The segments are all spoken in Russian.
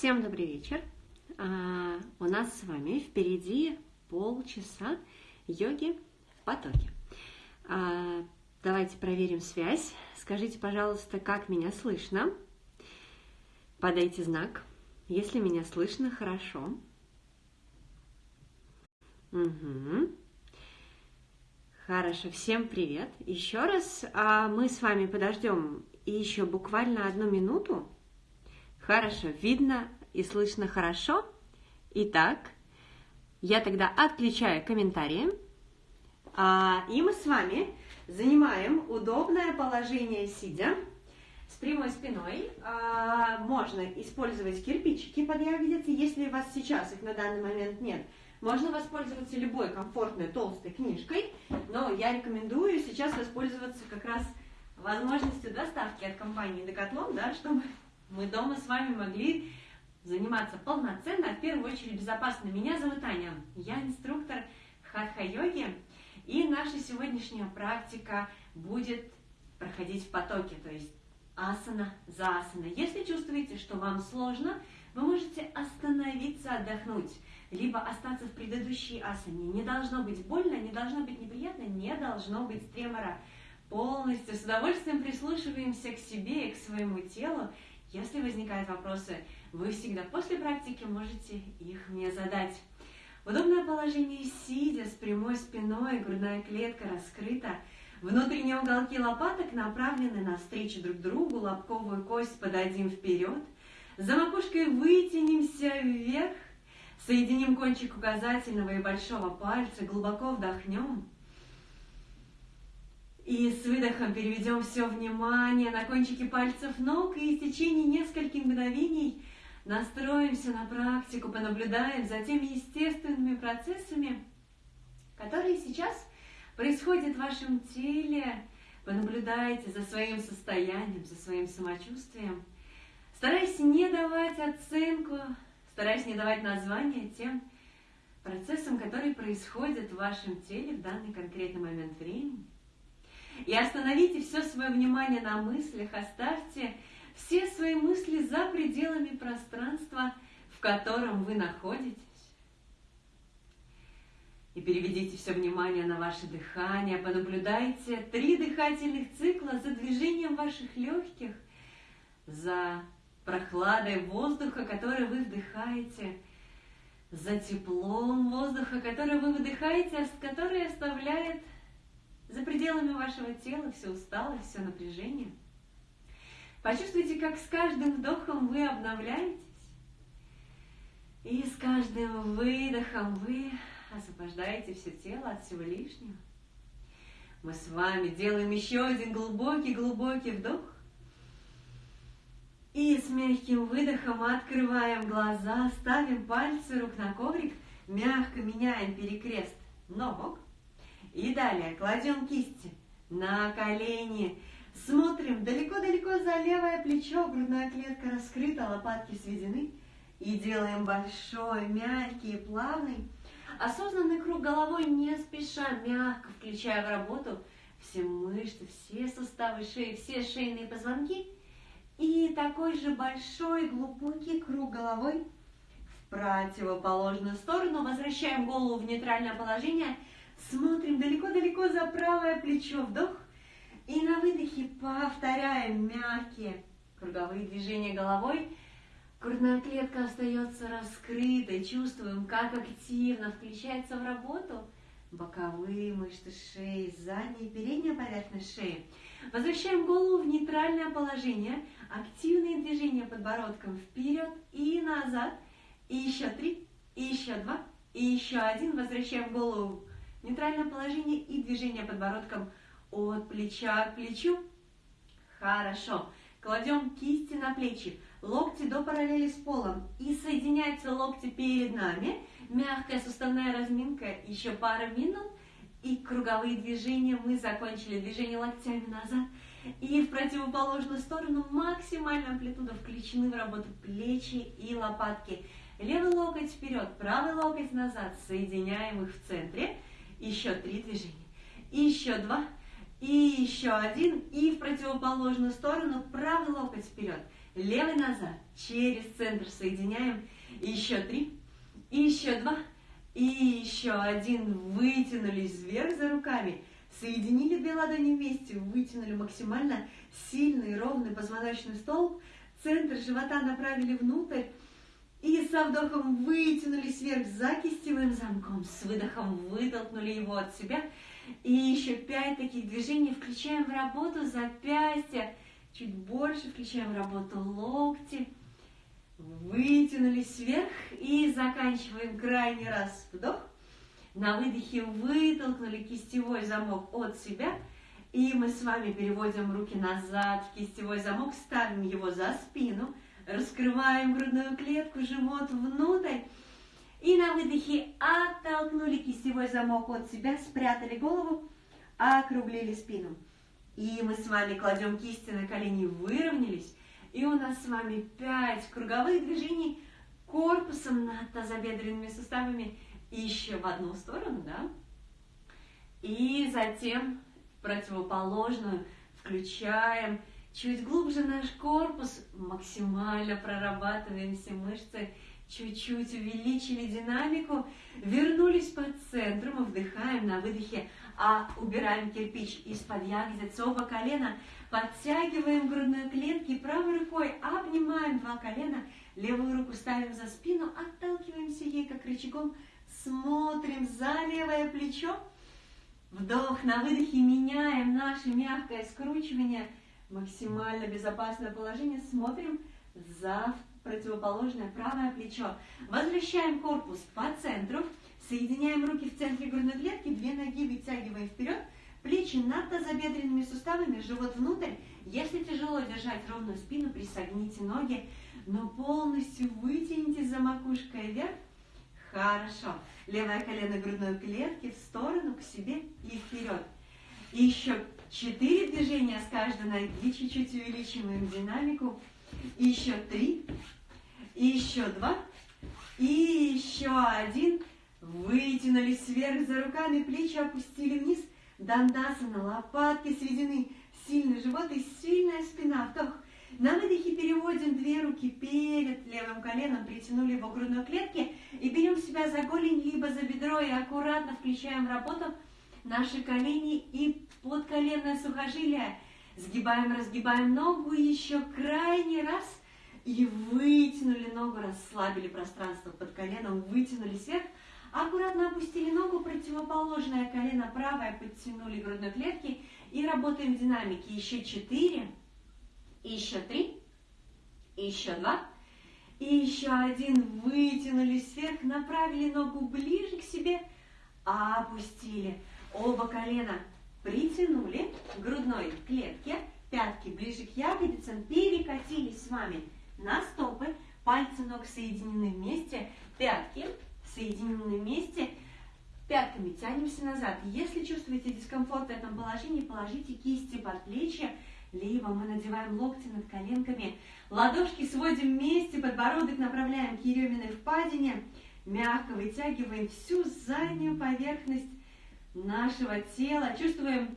Всем добрый вечер. А, у нас с вами впереди полчаса йоги в потоке. А, давайте проверим связь. Скажите, пожалуйста, как меня слышно. Подайте знак, если меня слышно хорошо. Угу. Хорошо, всем привет. Еще раз а мы с вами подождем еще буквально одну минуту. Хорошо, видно и слышно хорошо. Итак, я тогда отключаю комментарии. А, и мы с вами занимаем удобное положение сидя с прямой спиной. А, можно использовать кирпичики под ягодицы, если у вас сейчас их на данный момент нет. Можно воспользоваться любой комфортной толстой книжкой, но я рекомендую сейчас воспользоваться как раз возможностью доставки от компании Decathlon, да, чтобы мы дома с вами могли заниматься полноценно, а в первую очередь безопасно. Меня зовут Аня, я инструктор хатха-йоги, и наша сегодняшняя практика будет проходить в потоке, то есть асана за асана. Если чувствуете, что вам сложно, вы можете остановиться, отдохнуть, либо остаться в предыдущей асане. Не должно быть больно, не должно быть неприятно, не должно быть тремора. Полностью с удовольствием прислушиваемся к себе и к своему телу. Если возникают вопросы, вы всегда после практики можете их мне задать. Удобное положение сидя с прямой спиной, грудная клетка раскрыта, внутренние уголки лопаток направлены навстречу друг другу, лобковую кость подадим вперед, за макушкой вытянемся вверх, соединим кончик указательного и большого пальца, глубоко вдохнем – и с выдохом переведем все внимание на кончики пальцев ног и в течение нескольких мгновений настроимся на практику, понаблюдаем за теми естественными процессами, которые сейчас происходят в вашем теле. Понаблюдайте за своим состоянием, за своим самочувствием. Стараясь не давать оценку, стараясь не давать название тем процессам, которые происходят в вашем теле в данный конкретный момент времени. И остановите все свое внимание на мыслях, оставьте все свои мысли за пределами пространства, в котором вы находитесь. И переведите все внимание на ваше дыхание, понаблюдайте три дыхательных цикла за движением ваших легких, за прохладой воздуха, который вы вдыхаете, за теплом воздуха, который вы выдыхаете, а который оставляет за пределами вашего тела все усталость, все напряжение. Почувствуйте, как с каждым вдохом вы обновляетесь, и с каждым выдохом вы освобождаете все тело от всего лишнего. Мы с вами делаем еще один глубокий-глубокий вдох. И с мягким выдохом открываем глаза, ставим пальцы рук на коврик, мягко меняем перекрест ног. И далее кладем кисти на колени. Смотрим далеко-далеко за левое плечо, грудная клетка раскрыта, лопатки сведены. И делаем большой, мягкий, плавный, осознанный круг головой, не спеша, мягко включая в работу все мышцы, все суставы шеи, все шейные позвонки. И такой же большой, глубокий круг головой в противоположную сторону. Возвращаем голову в нейтральное положение – Смотрим далеко-далеко за правое плечо. Вдох. И на выдохе повторяем мягкие круговые движения головой. Грудная клетка остается раскрытой. Чувствуем, как активно включается в работу боковые мышцы шеи, задняя и передняя поверхность шеи. Возвращаем голову в нейтральное положение. Активные движения подбородком вперед и назад. И еще три, и еще два, и еще один. Возвращаем голову Нейтральное положение и движение подбородком от плеча к плечу. Хорошо. Кладем кисти на плечи, локти до параллели с полом. И соединяются локти перед нами. Мягкая суставная разминка, еще пара минут. И круговые движения. Мы закончили движение локтями назад. И в противоположную сторону максимальная амплитуда включены в работу плечи и лопатки. Левый локоть вперед, правый локоть назад. Соединяем их в центре еще три движения, еще два, и еще один, и в противоположную сторону правый локоть вперед, Левый назад, через центр соединяем. Еще три, и еще два, и еще один. Вытянулись вверх за руками. Соединили две ладони вместе, вытянули максимально сильный ровный позвоночный столб. Центр живота направили внутрь. И со вдохом вытянулись вверх за кистевым замком. С выдохом вытолкнули его от себя. И еще пять таких движений. Включаем в работу запястья. Чуть больше включаем в работу локти. Вытянулись вверх. И заканчиваем крайний раз вдох. На выдохе вытолкнули кистевой замок от себя. И мы с вами переводим руки назад в кистевой замок, ставим его за спину, раскрываем грудную клетку, живот внутрь. И на выдохе оттолкнули кистевой замок от себя, спрятали голову, округлили спину. И мы с вами кладем кисти на колени, выровнялись. И у нас с вами 5 круговых движений корпусом над тазобедренными суставами еще в одну сторону, да? И затем противоположную включаем чуть глубже наш корпус, максимально прорабатываем все мышцы, чуть-чуть увеличили динамику, вернулись по центру, мы вдыхаем на выдохе, а убираем кирпич из-под ягодиц, оба колена, подтягиваем грудную клетку и правой рукой обнимаем два колена, левую руку ставим за спину, отталкиваемся ей как рычагом, смотрим за левое плечо, вдох, на выдохе меняем наше мягкое скручивание, максимально безопасное положение, смотрим за противоположное правое плечо. Возвращаем корпус по центру, соединяем руки в центре грудной клетки, две ноги вытягиваем вперед, плечи над тазобедренными суставами, живот внутрь. Если тяжело держать ровную спину, присогните ноги, но полностью вытяните за макушкой вверх, Хорошо. Левое колено грудной клетки в сторону, к себе и вперед. И еще четыре движения с каждой ноги. Чуть-чуть увеличиваем динамику. И еще три. И еще два. И еще один. Вытянулись вверх за руками, плечи опустили вниз. Дандасана, лопатки сведены. Сильный живот и сильная спина. Вдох. На выдохе переводим две руки перед левым коленом, притянули его к грудной клетке и берем себя за голень, либо за бедро и аккуратно включаем работу наши колени и подколенное сухожилие. Сгибаем, разгибаем ногу еще крайний раз и вытянули ногу, расслабили пространство под коленом, вытянули вверх. Аккуратно опустили ногу, противоположное колено правое, подтянули грудной клетки и работаем в динамике. Еще четыре, еще три, еще два, и еще один. Вытянулись вверх, направили ногу ближе к себе, опустили. Оба колена притянули к грудной клетке, пятки ближе к ягодицам, перекатились с вами на стопы, пальцы ног соединены вместе, пятки соединены вместе, пятками тянемся назад. Если чувствуете дискомфорт в этом положении, положите кисти под плечи, либо мы надеваем локти над коленками, ладошки сводим вместе, подбородок направляем к еременной впадине, мягко вытягиваем всю заднюю поверхность нашего тела, чувствуем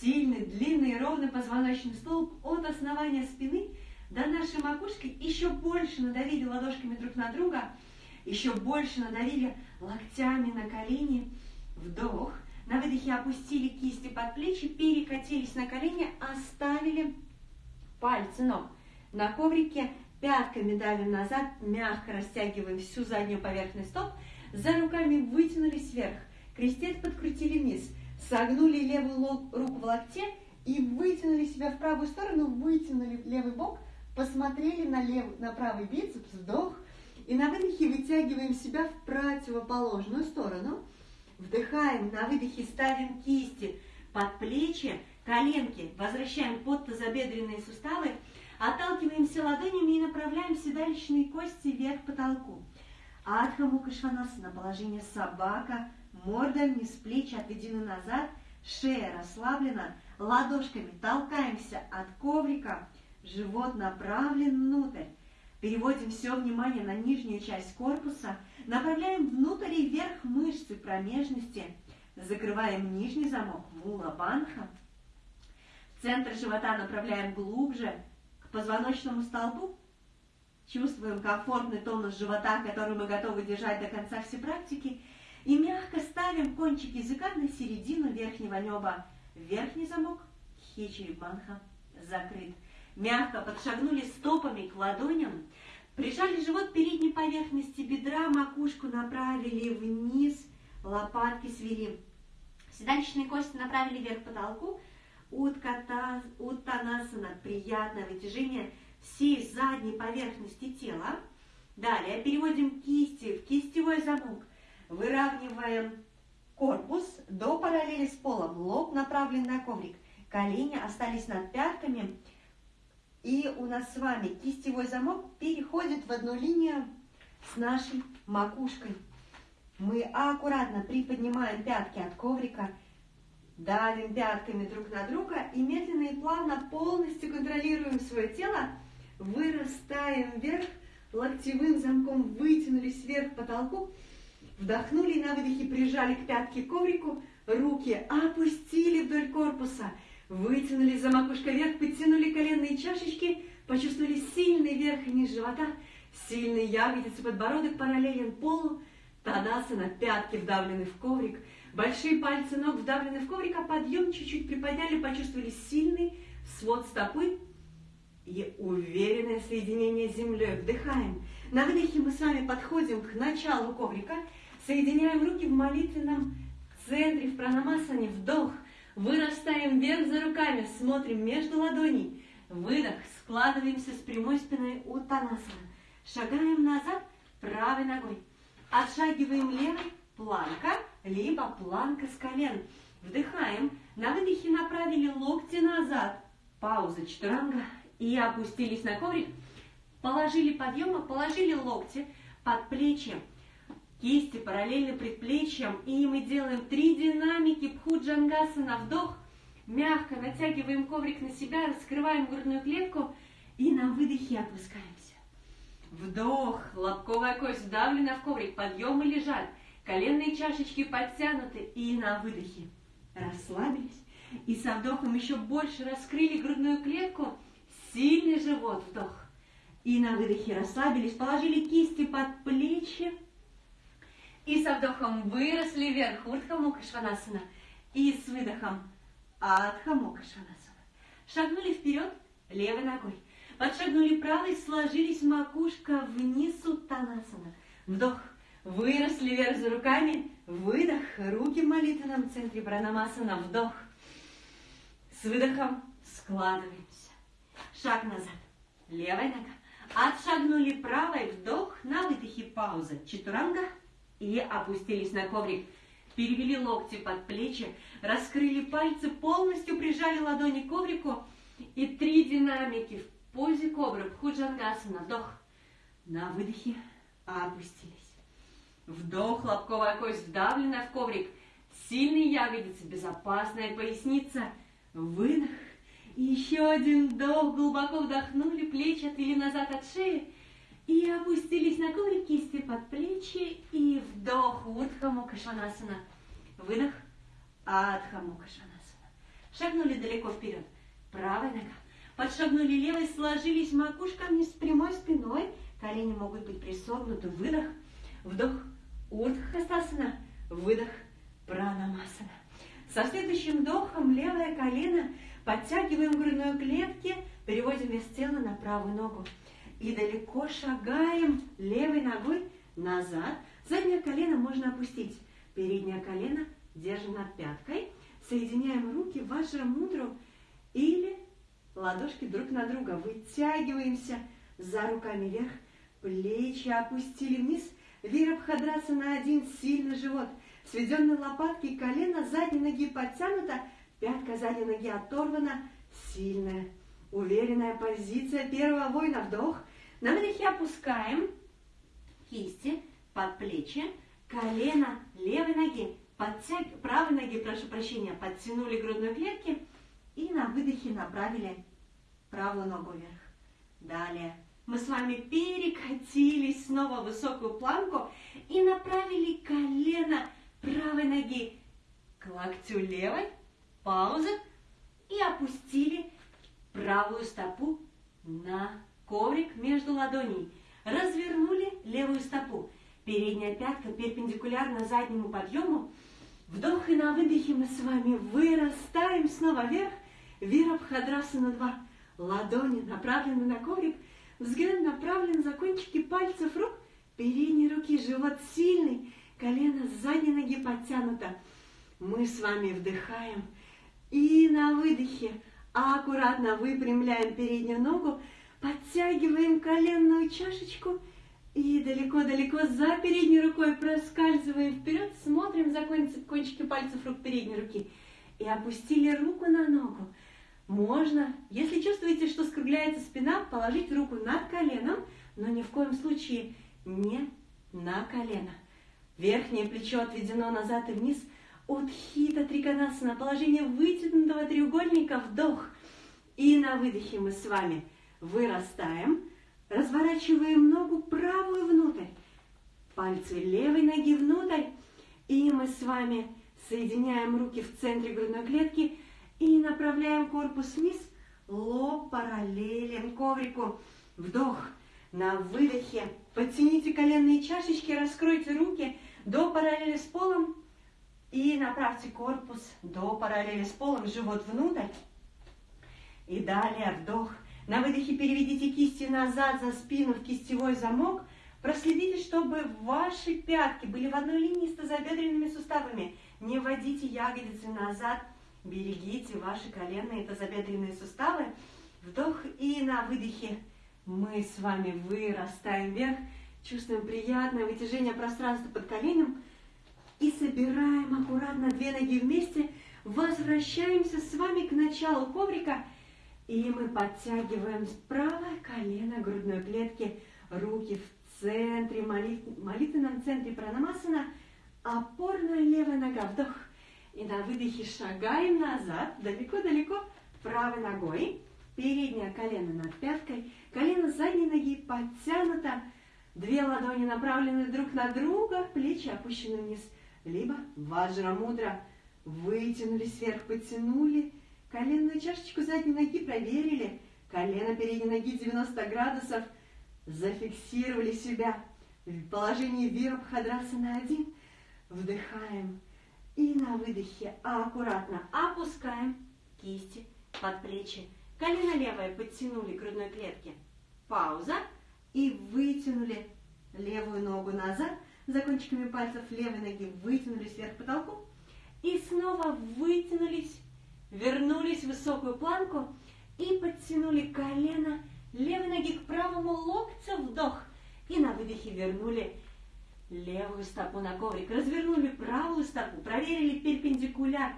сильный, длинный, ровный позвоночный столб от основания спины до нашей макушки, еще больше надавили ладошками друг на друга, еще больше надавили локтями на колени, вдох – на выдохе опустили кисти под плечи, перекатились на колени, оставили пальцы ног на коврике, пятками давим назад, мягко растягиваем всю заднюю поверхность стоп, за руками вытянулись вверх, крестец подкрутили вниз, согнули левую руку в локте и вытянули себя в правую сторону, вытянули левый бок, посмотрели на, левый, на правый бицепс, вдох, и на выдохе вытягиваем себя в противоположную сторону – Вдыхаем, на выдохе ставим кисти под плечи, коленки, возвращаем под тазобедренные суставы, отталкиваемся ладонями и направляем седалищные кости вверх к потолку. Адха Мукашванасана, положение собака, морда вниз, плечи отведены назад, шея расслаблена, ладошками толкаемся от коврика, живот направлен внутрь. Переводим все внимание на нижнюю часть корпуса – Направляем внутрь и вверх мышцы промежности. Закрываем нижний замок, мула банха. Центр живота направляем глубже, к позвоночному столбу. Чувствуем комфортный тонус живота, который мы готовы держать до конца всей практики. И мягко ставим кончик языка на середину верхнего неба. Верхний замок Банха закрыт. Мягко подшагнули стопами к ладоням. Прижали живот передней поверхности бедра, макушку направили вниз, лопатки свели. Седалищные кости направили вверх потолку. Уттанасана, приятное вытяжение всей задней поверхности тела. Далее переводим кисти в кистевой замок. Выравниваем корпус до параллели с полом. Лоб направлен на коврик. Колени остались над пятками. И у нас с вами кистевой замок переходит в одну линию с нашей макушкой. Мы аккуратно приподнимаем пятки от коврика, давим пятками друг на друга и медленно и плавно полностью контролируем свое тело, вырастаем вверх, локтевым замком вытянулись вверх к потолку, вдохнули на выдохе прижали к пятке коврику, руки опустили вдоль корпуса – Вытянули за макушкой вверх, подтянули коленные чашечки, почувствовали сильный верх и низ живота, сильный ягодицы, подбородок параллелен полу, Тадасана, пятки вдавлены в коврик, большие пальцы ног вдавлены в коврик, а подъем чуть-чуть приподняли, почувствовали сильный свод стопы и уверенное соединение с землей. Вдыхаем. На выдохе мы с вами подходим к началу коврика, соединяем руки в молитвенном центре, в пранамасане, вдох – Вырастаем вверх за руками, смотрим между ладоней. Выдох, складываемся с прямой спиной у Танасана. Шагаем назад правой ногой. Отшагиваем левой, планка, либо планка с колен. Вдыхаем, на выдохе направили локти назад. Пауза, четверанга. И опустились на коврик. Положили подъема, положили локти под плечи кисти параллельно предплечьям. И мы делаем три динамики Пхуджангасана. Вдох, мягко натягиваем коврик на себя, раскрываем грудную клетку и на выдохе опускаемся. Вдох, лобковая кость вдавлена в коврик, подъемы лежат, коленные чашечки подтянуты и на выдохе расслабились. И со вдохом еще больше раскрыли грудную клетку, сильный живот, вдох. И на выдохе расслабились, положили кисти под плечи, и со вдохом выросли вверх, Урдха Мукашванасана. И с выдохом Адха Мукашванасана. Шагнули вперед левой ногой. Подшагнули правой, сложились макушка вниз Уттанасана. Вдох. Выросли вверх за руками. Выдох. Руки в молитвенном центре Пранамасана. Вдох. С выдохом складываемся. Шаг назад. Левая нога. Отшагнули правой. Вдох. На выдохе пауза. Чатуранга и опустились на коврик. Перевели локти под плечи, раскрыли пальцы, полностью прижали ладони к коврику и три динамики в позе кобры, Пхуджангасана. Вдох. На выдохе опустились. Вдох, лобковая кость вдавлена в коврик. Сильные ягодицы, безопасная поясница. Выдох. Еще один вдох. Глубоко вдохнули, плечи отвели назад от шеи. И опустились на коврик кисти под плечи. И вдох Урдха Мукашванасана. Выдох Адха Мукашванасана. Шагнули далеко вперед. Правая нога. Подшагнули левой, сложились макушками с прямой спиной. Колени могут быть присогнуты. Выдох. Вдох Урдхастасана. Выдох Пранамасана. Со следующим вдохом левое колено подтягиваем грудной клетки, переводим вес тела на правую ногу и далеко шагаем левой ногой назад. Заднее колено можно опустить. Переднее колено держим над пяткой. Соединяем руки в вашрам-мудру или ладошки друг на друга. Вытягиваемся за руками вверх. Плечи опустили вниз. Вирабхадраса на один сильный живот. Сведенные лопатки и колено задней ноги подтянута. Пятка задней ноги оторвана. Сильная, уверенная позиция первого воина. Вдох. На выдохе опускаем кисти под плечи, колено левой ноги, подтяг... правой ноги, прошу прощения, подтянули грудной клетки и на выдохе направили правую ногу вверх. Далее. Мы с вами перекатились снова в высокую планку и направили колено правой ноги к локтю левой, пауза, и опустили правую стопу на коврик между ладоней. Развернули левую стопу. Передняя пятка перпендикулярно заднему подъему. Вдох и на выдохе мы с вами вырастаем снова вверх. Вирабхадрасана 2. Ладони направлены на коврик. Взгляд направлен за кончики пальцев рук. Передние руки, живот сильный. Колено с задней ноги подтянуто. Мы с вами вдыхаем. И на выдохе аккуратно выпрямляем переднюю ногу. Подтягиваем коленную чашечку и далеко-далеко за передней рукой проскальзываем вперед, смотрим за кончики пальцев рук передней руки и опустили руку на ногу. Можно, если чувствуете, что скругляется спина, положить руку над коленом, но ни в коем случае не на колено. Верхнее плечо отведено назад и вниз. Утхита триконасана, положение вытянутого треугольника, вдох. И на выдохе мы с вами – Вырастаем, разворачиваем ногу правую внутрь, пальцы левой ноги внутрь, и мы с вами соединяем руки в центре грудной клетки и направляем корпус вниз, лоб параллелен коврику. Вдох. На выдохе подтяните коленные чашечки, раскройте руки до параллели с полом и направьте корпус до параллели с полом, живот внутрь. И далее вдох. На выдохе переведите кисти назад за спину в кистевой замок. Проследите, чтобы ваши пятки были в одной линии с тазобедренными суставами. Не вводите ягодицы назад. Берегите ваши коленные тазобедренные суставы. Вдох и на выдохе мы с вами вырастаем вверх. Чувствуем приятное вытяжение пространства под коленем. И собираем аккуратно две ноги вместе. Возвращаемся с вами к началу коврика. И мы подтягиваем правое колено грудной клетки, руки в центре, молит, молитвенном центре пранамасана, опорная левая нога, вдох. И на выдохе шагаем назад, далеко-далеко, правой ногой. Переднее колено над пяткой, колено задней ноги подтянуто, две ладони направлены друг на друга, плечи опущены вниз. Либо ваджра мудра, вытянулись вверх, потянули, Коленную чашечку задней ноги проверили. Колено передней ноги 90 градусов. Зафиксировали себя в положении вирабхадраса на один. Вдыхаем. И на выдохе аккуратно опускаем кисти под плечи. Колено левое подтянули к грудной клетке. Пауза. И вытянули левую ногу назад. За кончиками пальцев левой ноги вытянулись вверх потолку. И снова вытянулись вернулись в высокую планку и подтянули колено левой ноги к правому локтю, вдох. И на выдохе вернули левую стопу на коврик, развернули правую стопу, проверили перпендикуляр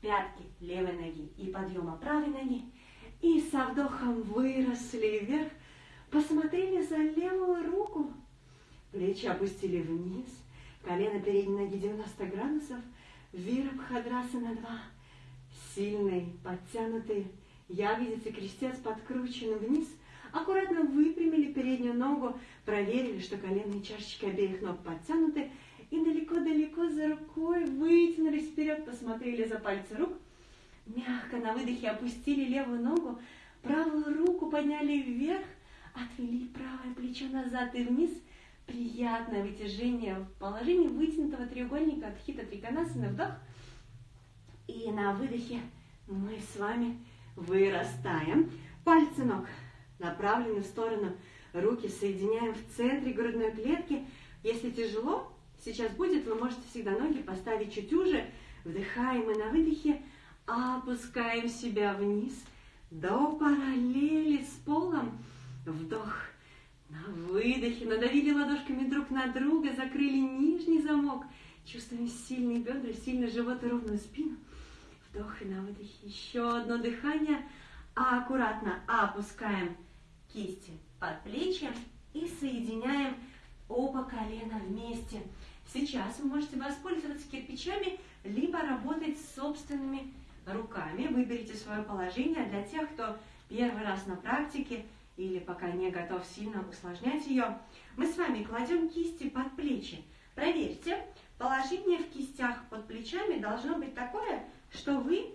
пятки левой ноги и подъема правой ноги. И со вдохом выросли вверх, посмотрели за левую руку, плечи опустили вниз, колено передней ноги 90 градусов, вирабхадраса на 2 сильный, подтянутый. Ягодицы, крестец подкручены вниз. Аккуратно выпрямили переднюю ногу, проверили, что коленные чашечки обеих ног подтянуты. И далеко-далеко за рукой вытянулись вперед, посмотрели за пальцы рук. Мягко на выдохе опустили левую ногу, правую руку подняли вверх, отвели правое плечо назад и вниз. Приятное вытяжение в положении вытянутого треугольника от хита триконасана. Вдох – и на выдохе мы с вами вырастаем. Пальцы ног направлены в сторону, руки соединяем в центре грудной клетки. Если тяжело, сейчас будет, вы можете всегда ноги поставить чуть уже. Вдыхаем и на выдохе опускаем себя вниз до параллели с полом. Вдох. На выдохе надавили ладошками друг на друга, закрыли нижний замок. Чувствуем сильные бедра, сильный живот и ровную спину. Вдох и на выдохе. Еще одно дыхание. А аккуратно опускаем кисти под плечи и соединяем оба колена вместе. Сейчас вы можете воспользоваться кирпичами, либо работать с собственными руками. Выберите свое положение для тех, кто первый раз на практике или пока не готов сильно усложнять ее. Мы с вами кладем кисти под плечи. Проверьте, положение в кистях под плечами должно быть такое, что вы,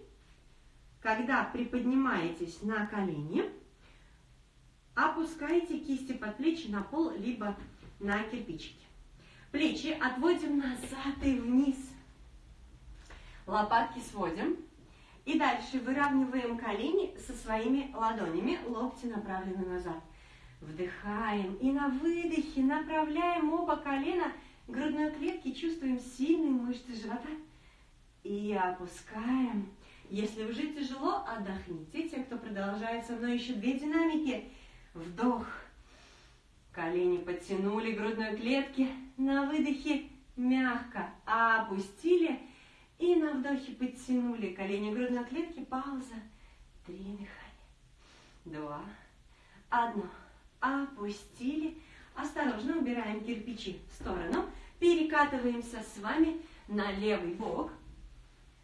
когда приподнимаетесь на колени, опускайте кисти под плечи на пол, либо на кирпичики. Плечи отводим назад и вниз. Лопатки сводим. И дальше выравниваем колени со своими ладонями, локти направлены назад. Вдыхаем и на выдохе направляем оба колена к грудной клетке, чувствуем сильные мышцы живота. И опускаем. Если уже тяжело, отдохните. Те, кто продолжает со мной еще две динамики. Вдох. Колени подтянули грудной клетки. На выдохе мягко опустили. И на вдохе подтянули колени грудной клетки. Пауза. Три дыхания. Два. Одно опустили. Осторожно убираем кирпичи в сторону. Перекатываемся с вами на левый бок.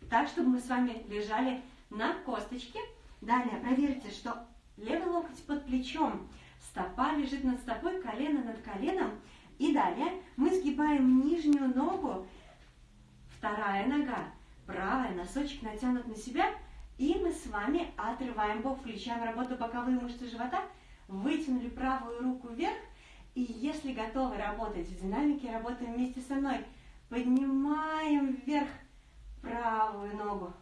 Так, чтобы мы с вами лежали на косточке. Далее проверьте, что левый локоть под плечом, стопа лежит над стопой, колено над коленом. И далее мы сгибаем нижнюю ногу, вторая нога, правая, носочек натянут на себя. И мы с вами отрываем бок, включаем работу боковые мышцы живота – вытянули правую руку вверх, и если готовы работать в динамике, работаем вместе со мной. Поднимаем вверх правую ногу,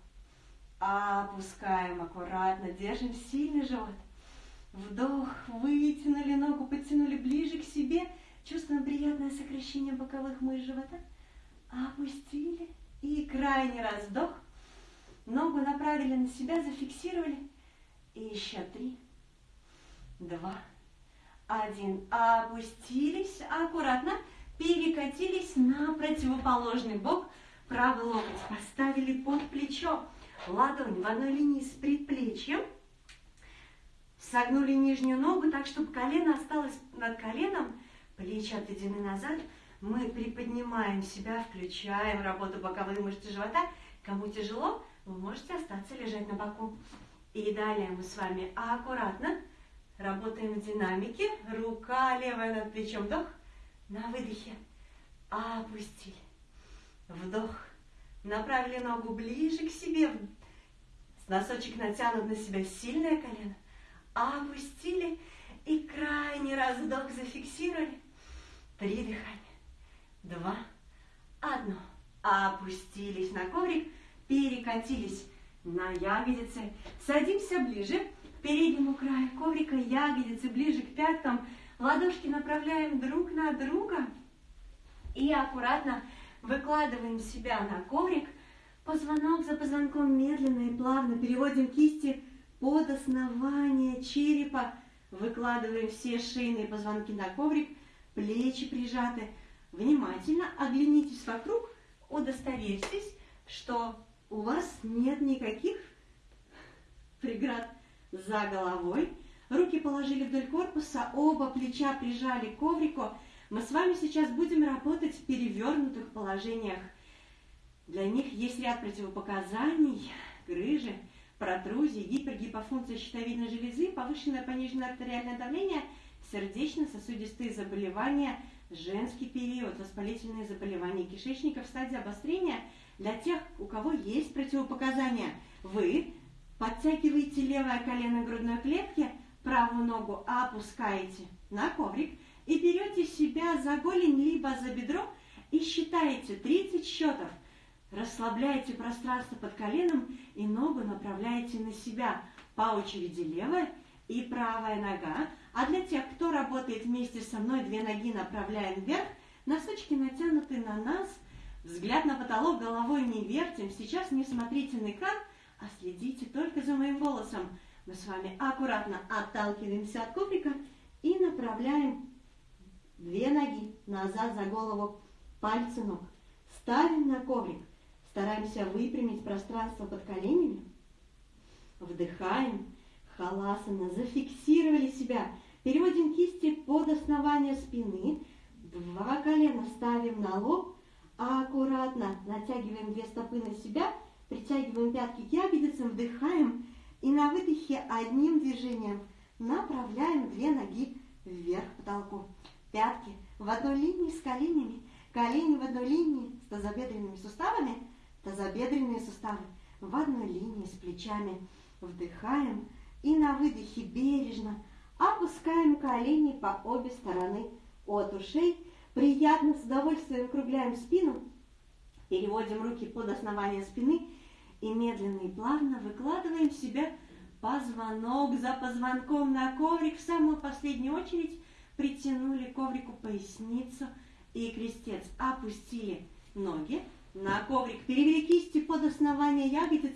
опускаем аккуратно, держим сильный живот. Вдох, вытянули ногу, подтянули ближе к себе, чувствуем приятное сокращение боковых мышц живота. Опустили и крайний раз вдох. Ногу направили на себя, зафиксировали. И еще три, два, один. Опустились аккуратно, перекатились на противоположный бок. Правый локоть поставили под плечо. Ладонь в одной линии с предплечьем. Согнули нижнюю ногу так, чтобы колено осталось над коленом. Плечи отведены назад. Мы приподнимаем себя, включаем работу боковые мышцы живота. Кому тяжело, вы можете остаться лежать на боку. И далее мы с вами аккуратно Работаем в динамике. Рука левая над плечом. Вдох. На выдохе. Опустили. Вдох. Направили ногу ближе к себе. Носочек натянут на себя сильное колено. Опустили. И крайний раз вдох зафиксировали. Три дыхания. Два. Одно. Опустились на коврик. Перекатились на ягодицы. Садимся ближе переднему краю коврика, ягодицы ближе к пяткам. Ладошки направляем друг на друга и аккуратно выкладываем себя на коврик. Позвонок за позвонком медленно и плавно переводим кисти под основание черепа. Выкладываем все шейные позвонки на коврик, плечи прижаты. Внимательно оглянитесь вокруг, удостоверьтесь, что у вас нет никаких преград за головой. Руки положили вдоль корпуса, оба плеча прижали к коврику. Мы с вами сейчас будем работать в перевернутых положениях. Для них есть ряд противопоказаний, грыжи, протрузии, гипергипофункция щитовидной железы, повышенное пониженное артериальное давление, сердечно-сосудистые заболевания, женский период, воспалительные заболевания кишечника в стадии обострения. Для тех, у кого есть противопоказания, вы Подтягиваете левое колено грудной клетки, правую ногу опускаете на коврик и берете себя за голень либо за бедро и считаете 30 счетов. Расслабляете пространство под коленом и ногу направляете на себя. По очереди левая и правая нога. А для тех, кто работает вместе со мной, две ноги направляем вверх, носочки натянуты на нас, взгляд на потолок, головой не вертим. Сейчас не смотрите на экран, а следите только за моим голосом. Мы с вами аккуратно отталкиваемся от коврика и направляем две ноги назад за голову, пальцы ног. Ставим на коврик, стараемся выпрямить пространство под коленями. Вдыхаем, халасана, зафиксировали себя. Переводим кисти под основание спины. Два колена ставим на лоб, аккуратно натягиваем две стопы на себя – Притягиваем пятки к ягодицам, вдыхаем и на выдохе одним движением направляем две ноги вверх к потолку. Пятки в одной линии с коленями, колени в одной линии с тазобедренными суставами, тазобедренные суставы в одной линии с плечами. Вдыхаем и на выдохе бережно Опускаем колени по обе стороны от ушей. Приятно, с удовольствием округляем спину. Переводим руки под основание спины и медленно и плавно выкладываем себя позвонок за позвонком на коврик. В самую последнюю очередь притянули коврику поясницу и крестец. Опустили ноги на коврик, перевели кисти под основание ягодиц,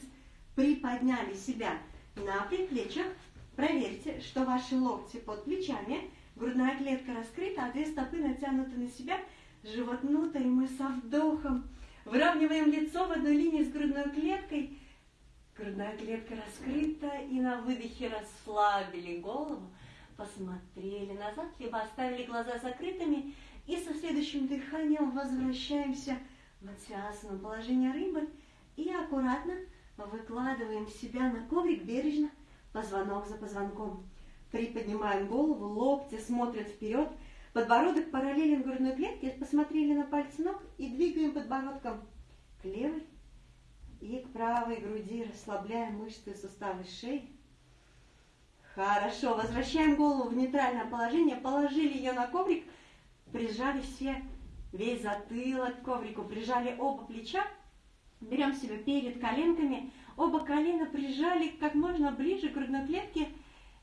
приподняли себя на предплечьях. Проверьте, что ваши локти под плечами, грудная клетка раскрыта, а две стопы натянуты на себя, живот внутрь, мы со вдохом выравниваем лицо в одной линии с грудной клеткой, грудная клетка раскрыта, и на выдохе расслабили голову, посмотрели назад, либо оставили глаза закрытыми, и со следующим дыханием возвращаемся в матсиасану, положение рыбы, и аккуратно выкладываем себя на коврик бережно, позвонок за позвонком. Приподнимаем голову, локти смотрят вперед, подбородок параллелен грудной клетке, посмотрели на пальцы ног и двигаем подбородком к левой и к правой груди, расслабляем мышцы суставы шеи. Хорошо, возвращаем голову в нейтральное положение, положили ее на коврик, прижали все, весь затылок к коврику, прижали оба плеча, берем себя перед коленками, оба колена прижали как можно ближе к грудной клетке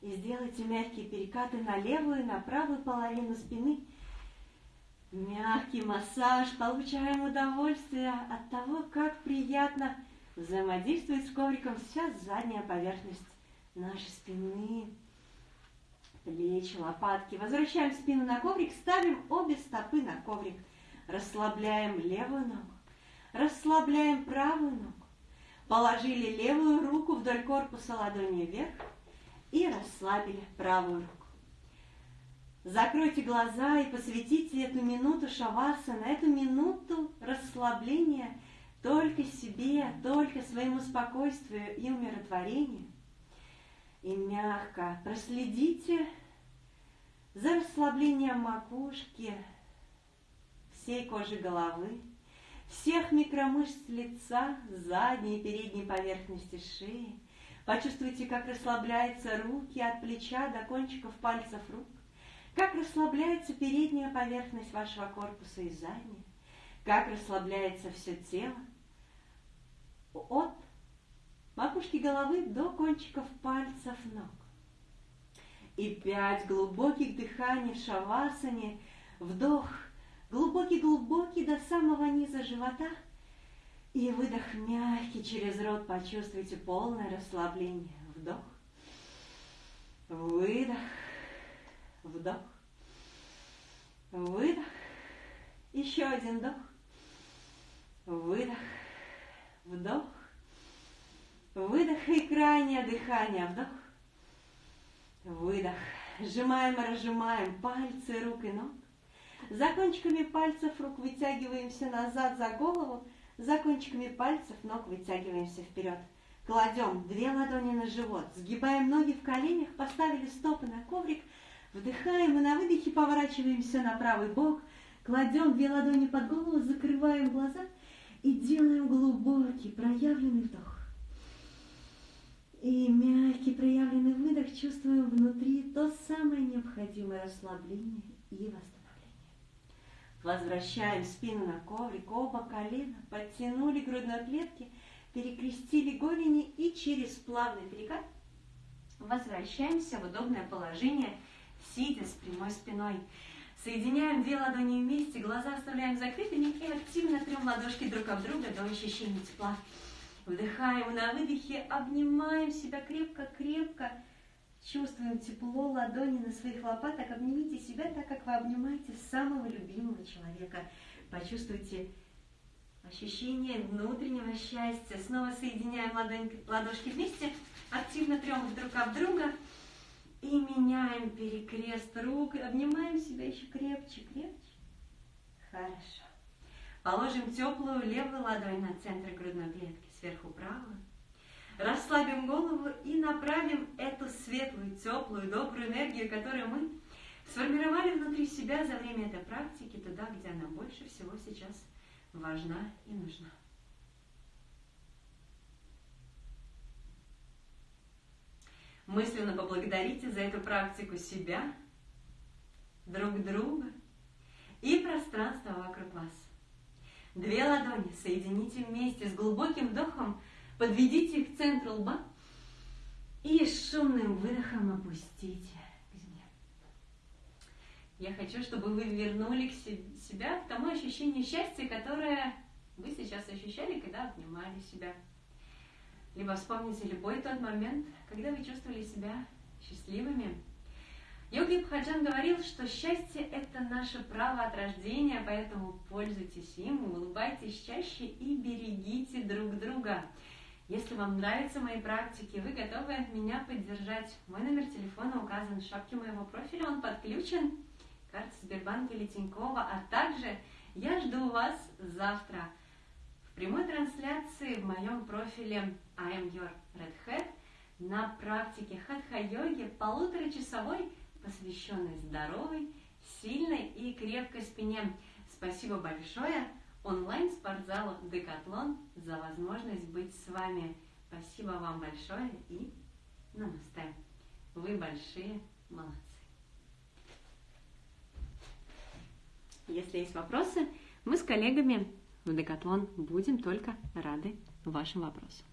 и сделайте мягкие перекаты на левую и на правую половину спины. Мягкий массаж, получаем удовольствие от того, как приятно взаимодействует с ковриком. Сейчас задняя поверхность нашей спины, плечи, лопатки. Возвращаем спину на коврик, ставим обе стопы на коврик. Расслабляем левую ногу, расслабляем правую ногу. Положили левую руку вдоль корпуса ладони вверх и расслабили правую руку. Закройте глаза и посвятите эту минуту шавасана, эту минуту расслабления только себе, только своему спокойствию и умиротворению – и мягко проследите за расслаблением макушки, всей кожи головы, всех микромышц лица, задней и передней поверхности шеи. Почувствуйте, как расслабляются руки от плеча до кончиков пальцев рук, как расслабляется передняя поверхность вашего корпуса и задняя, как расслабляется все тело от макушки головы до кончиков пальцев ног. И пять глубоких дыханий в шавасане, вдох, глубокий-глубокий до самого низа живота, и выдох мягкий через рот, почувствуйте полное расслабление. Вдох, выдох, вдох, выдох, еще один вдох, выдох, вдох, Выдох и крайнее дыхание. Вдох. Выдох. Сжимаем и разжимаем пальцы рук и ног. За кончиками пальцев рук вытягиваемся назад за голову. За кончиками пальцев ног вытягиваемся вперед. Кладем две ладони на живот, сгибаем ноги в коленях, поставили стопы на коврик, вдыхаем и на выдохе поворачиваемся на правый бок, кладем две ладони под голову, закрываем глаза и делаем глубокий проявленный вдох. И мягкий проявленный выдох чувствуем внутри то самое необходимое расслабление и восстановление. Возвращаем спину на коврик, оба колена, подтянули грудной клетки, перекрестили голени и через плавный перекат возвращаемся в удобное положение, сидя с прямой спиной. Соединяем две ладони вместе, глаза оставляем закрытыми и активно трем ладошки друг об друга до ощущения тепла. Вдыхаем на выдохе, обнимаем себя крепко-крепко. Чувствуем тепло ладони на своих лопаток. Обнимите себя так, как вы обнимаете самого любимого человека. Почувствуйте ощущение внутреннего счастья. Снова соединяем ладонь, ладошки вместе, активно трем друг об друга. И меняем перекрест рук. Обнимаем себя еще крепче, крепче. Хорошо. Положим теплую левую ладонь на центр грудной клетки сверху правую. Расслабим голову и направим эту светлую, теплую, добрую энергию, которую мы сформировали внутри себя за время этой практики, туда, где она больше всего сейчас важна и нужна. Мысленно поблагодарите за эту практику себя, друг друга и пространство вокруг вас. Две ладони соедините вместе с глубоким вдохом, подведите их к центру лба и шумным выдохом опустите к земле. Я хочу, чтобы вы вернули к себя к тому ощущению счастья, которое вы сейчас ощущали, когда обнимали себя. Либо вспомните любой тот момент, когда вы чувствовали себя счастливыми. Йоги Бхаджан говорил, что счастье – это наше право от рождения, поэтому пользуйтесь им, улыбайтесь чаще и берегите друг друга. Если вам нравятся мои практики, вы готовы меня поддержать. Мой номер телефона указан в шапке моего профиля, он подключен. Карта Сбербанка или Тинькова, а также я жду вас завтра в прямой трансляции в моем профиле I am your red hat на практике хатха-йоги полуторачасовой, посвященной здоровой, сильной и крепкой спине. Спасибо большое онлайн-спортзалу Декатлон за возможность быть с вами. Спасибо вам большое и намасте. Вы большие молодцы. Если есть вопросы, мы с коллегами в Декатлон будем только рады вашим вопросам.